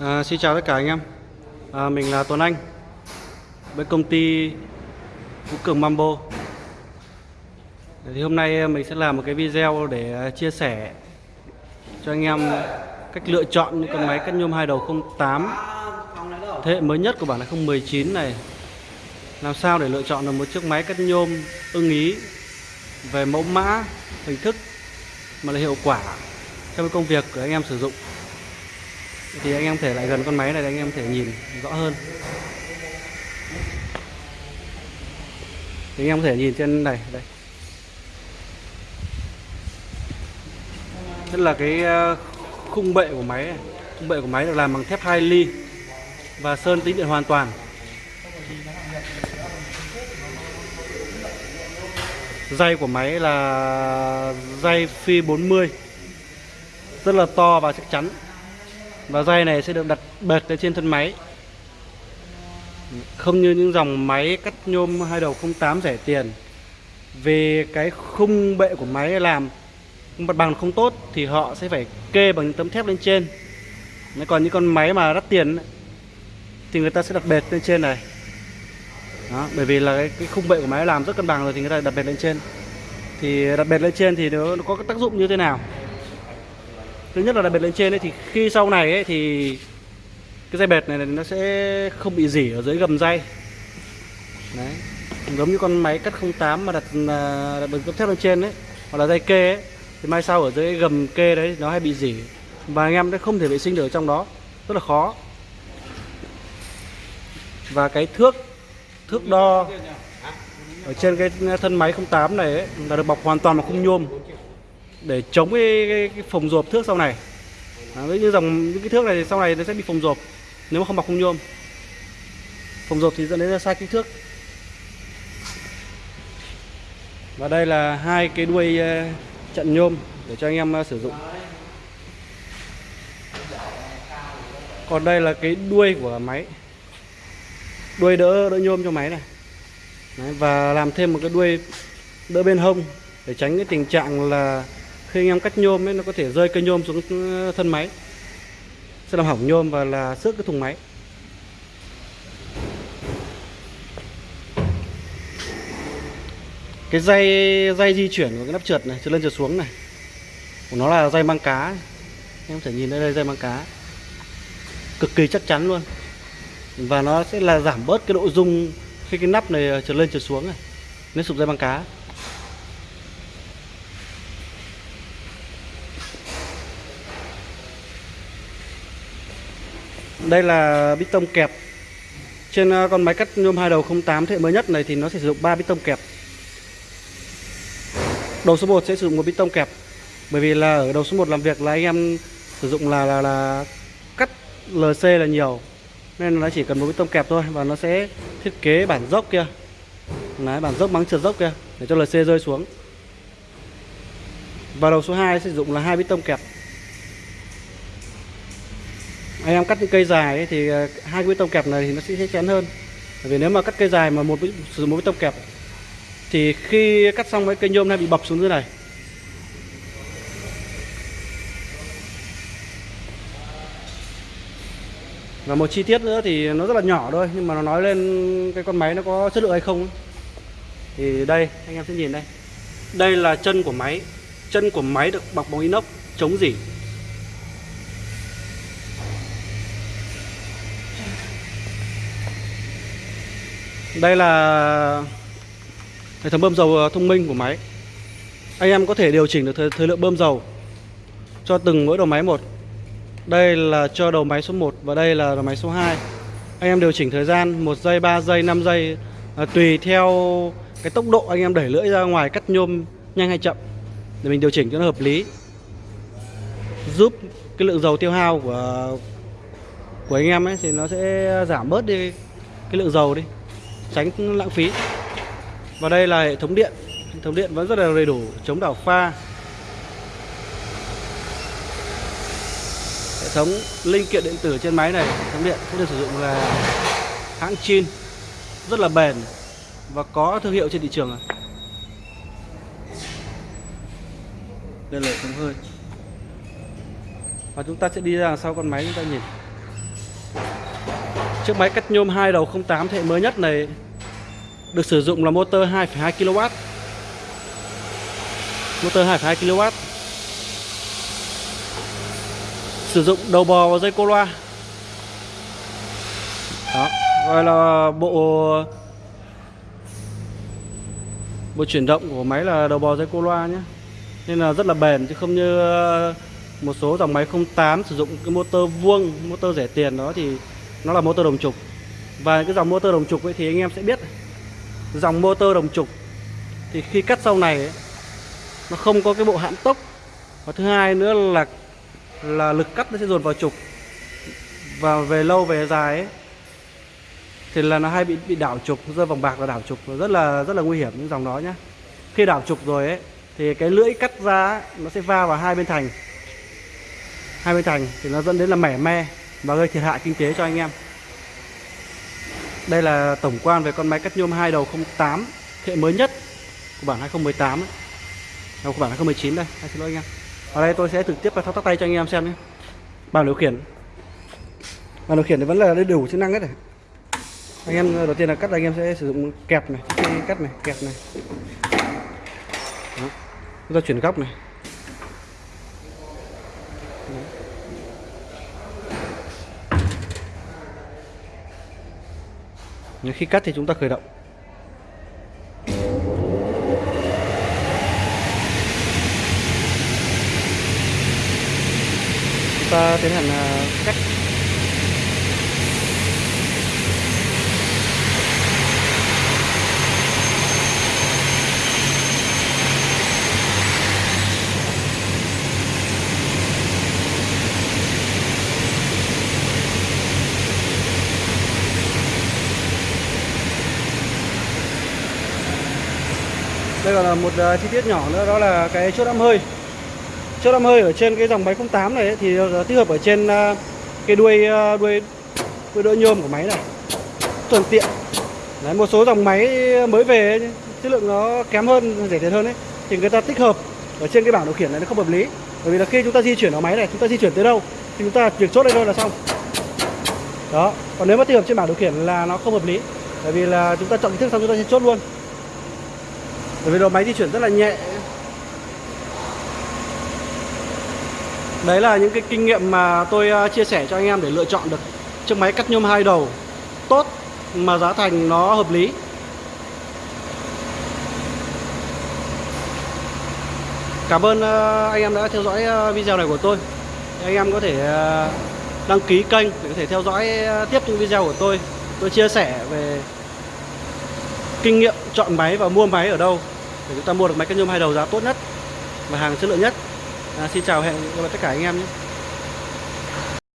À, xin chào tất cả anh em. À, Mình là Tuấn Anh Với công ty Vũ Cường Mambo. Thì Hôm nay à, mình sẽ làm một cái video để à, chia sẻ Cho anh em cách lựa chọn những con máy cắt nhôm hai đầu 08 Thế hệ mới nhất của bản là 019 này. Làm sao để lựa chọn được một chiếc máy cắt nhôm ưng ý Về mẫu mã, hình thức Mà là hiệu quả trong cái công việc của anh em sử dụng? Thì anh em thể lại gần con máy này để anh em thể nhìn rõ hơn. Thì anh em có thể nhìn trên này, đây. Rất là cái ờ, khung bệ của máy này. khung bệ của máy được làm bằng thép 2 ly và sơn tĩnh điện hoàn toàn. Dây của máy là dây phi 40 rất là to và chắc chắn và dây này sẽ được đặt bệt lên trên thân máy. Không như những dòng máy cắt nhôm hai đầu 08 rẻ tiền. Vì cái khung bệ của máy làm mặt bằng không tốt thì họ sẽ phải kê bằng những tấm thép lên trên. Còn những con máy mà đắt tiền thì người ta sẽ đặt bệt lên trên này. Đó, bởi vì là cái, cái khung bệ của máy làm rất cân bằng rồi thì người ta đặt bệt lên trên. Thì đặt bệt lên trên thì nó, nó có cái tác dụng như thế nào? Thứ nhất là đặc biệt lên trên ấy, thì khi sau này ấy, thì cái dây bệt này nó sẽ không bị dỉ ở dưới gầm dây. Đấy giống như con máy cắt 08 mà đặt à, đặt đường cấp thép lên trên đấy hoặc là dây kê ấy thì mai sau ở dưới gầm kê đấy nó hay bị dỉ. Và anh em sẽ không thể vệ sinh được ở trong đó rất là khó. Và cái thước thước đo ở trên cái thân máy 08 này ấy, là được bọc hoàn toàn bằng khung nhôm để chống cái, cái, cái phồng rộp thước sau này. À, như dòng những cái thước này thì sau này nó sẽ bị phồng rộp nếu mà không bọc khung nhôm phồng rộp thì dẫn đến là sai kích thước. Và đây là hai cái đuôi ờ, chặn trận nhôm để cho anh em ờ, sử dụng. Còn đây là cái đuôi của máy. Đuôi đỡ đỡ nhôm cho máy này. Đấy, và làm thêm một cái đuôi đỡ bên hông để tránh cái tình trạng là khi anh em cắt nhôm ấy, nó có thể rơi cây nhôm xuống ừ, thân máy. Sẽ làm hỏng nhôm và là xước cái thùng máy. Cái dây dây di chuyển của cái nắp trượt này, trượt lên trượt xuống này, của nó là dây mang cá em có thể nhìn thấy đây, dây mang cá. Cực kỳ chắc chắn luôn. Và nó sẽ là giảm bớt cái độ rung khi cái nắp này ờ, trượt lên trượt xuống này, nếu sụp dây băng cá. Đây là bít tông kẹp. Trên ờ, con máy cắt nhôm hai đầu 08 thế hệ mới nhất này thì nó sẽ sử dụng 3 bít tông kẹp. Đầu số 1 sẽ sử dụng một bít tông kẹp Bởi vì là ở đầu số 1 làm việc là anh em sử dụng là là, là cắt LC là nhiều Nên nó chỉ cần một bít tông kẹp thôi Và nó sẽ thiết kế bản dốc kia. Đấy, bản dốc mắng trượt dốc kia Để cho LC rơi xuống. Và đầu số 2 sử dụng là hai bít tông kẹp anh em cắt những cây dài ấy, thì ờ, hai cái bê tông kẹp này thì nó sẽ chắc chắn hơn. Bởi vì nếu mà cắt cây dài mà một sử dụng một bê tông kẹp thì khi cắt xong cái cây nhôm này bị bập xuống dưới này. Và một chi tiết nữa thì nó rất là nhỏ thôi nhưng mà nó nói lên cái con máy nó có chất lượng hay không thì đây anh em sẽ nhìn đây. Đây là chân của máy. Chân của máy được bọc bằng inox chống dỉ Đây là hệ thống bơm dầu ờ, thông minh của máy. Anh em có thể điều chỉnh được thời, thời lượng bơm dầu Cho từng mỗi đầu máy một. Đây là cho đầu máy số 1 Và đây là đầu máy số 2 Anh em điều chỉnh thời gian 1 giây, 3 giây, 5 giây à, Tùy theo cái tốc độ anh em đẩy lưỡi ra ngoài cắt nhôm nhanh hay chậm Để mình điều chỉnh cho nó hợp lý. Giúp cái lượng dầu tiêu hao của của anh em ấy thì nó sẽ giảm bớt đi cái lượng dầu đi tránh lãng phí. Và đây là hệ thống điện. Hệ thống điện vẫn rất là đầy đủ, chống đảo pha. Hệ thống linh kiện điện tử trên máy này, hệ thống điện cũng được sử dụng là hãng Chin. Rất là bền và có thương hiệu trên thị trường đây là hệ thống hơi. Và chúng ta sẽ đi ra sau con máy, chúng ta nhìn. Chiếc máy cắt nhôm hai đầu 08 thế hệ mới nhất này được sử dụng là motor 2,2 kW. Motor 2,2 kW. Sử dụng đầu bò và dây cô loa. Đó, gọi là bộ bộ chuyển động của máy là đầu bò dây cô loa nhé. Nên là rất là bền chứ không như ờ, một số dòng máy 08 sử dụng cái motor vuông, motor rẻ tiền đó thì nó là motor đồng trục. Và cái dòng motor đồng trục ấy thì anh em sẽ biết. Dòng motor đồng trục thì khi cắt sau này ấy, nó không có cái bộ hãm tốc. Và thứ hai nữa là là lực cắt nó sẽ dồn vào trục. Và về lâu về dài ấy, thì là nó hay bị bị đảo trục rơi vòng bạc là đảo trục. Rất là rất là nguy hiểm những dòng đó nhá. Khi đảo trục rồi ấy thì cái lưỡi cắt ra ấy, nó sẽ va vào hai bên thành. Hai bên thành thì nó dẫn đến là mẻ me và gây thiệt hại kinh tế cho anh em đây là tổng quan về con máy cắt nhôm hai đầu 08 hệ mới nhất của bản 2018 ấy. Đâu, của bản 2019 đây, à, xin lỗi anh em. Ở đây tôi sẽ trực tiếp thao tác tay cho anh em xem nhé. Bảng điều khiển. Bảng điều khiển thì vẫn là đầy đủ chức năng hết này. Anh em đầu tiên là cắt anh em sẽ sử dụng kẹp này, cái cắt này, kẹp này. Đó. Chúng ta chuyển góc này. Nhưng khi cắt thì chúng ta khởi động. Chúng ta tiến hành à, cắt. Đây còn là một uh, chi tiết nhỏ nữa đó là cái chốt âm hơi. Chốt âm hơi ở trên cái dòng máy 08 này ấy, thì uh, tích hợp ở trên uh, cái đuôi uh, đuôi đuôi đỡ nhôm của máy này. Thuận tiện. Đấy, một số dòng máy mới về ấy, chất lượng nó kém hơn rẻ tiền hơn ấy thì người ta tích hợp ở trên cái bảng điều khiển này nó không hợp lý. Bởi vì là khi chúng ta di chuyển ở máy này chúng ta di chuyển tới đâu thì chúng ta việc chốt đây thôi là xong. Đó còn nếu mà tích hợp trên bảng điều khiển là nó không hợp lý. Bởi vì là chúng ta chọn kích thước xong chúng ta sẽ chốt luôn bởi vì đầu máy di chuyển rất là nhẹ. Đấy là những cái kinh nghiệm mà tôi à, chia sẻ cho anh em để lựa chọn được chiếc máy cắt nhôm hai đầu tốt mà giá thành nó hợp lý. Cảm ơn à, anh em đã theo dõi à, video này của tôi. Anh em có thể đăng ký kênh để có thể theo dõi tiếp những video của tôi. Tôi chia sẻ về kinh nghiệm chọn máy và mua máy ở đâu để chúng ta mua được máy cắt nhôm hai đầu giá tốt nhất và hàng chất lượng nhất. À, xin chào hẹn gặp lại tất cả anh em nhé.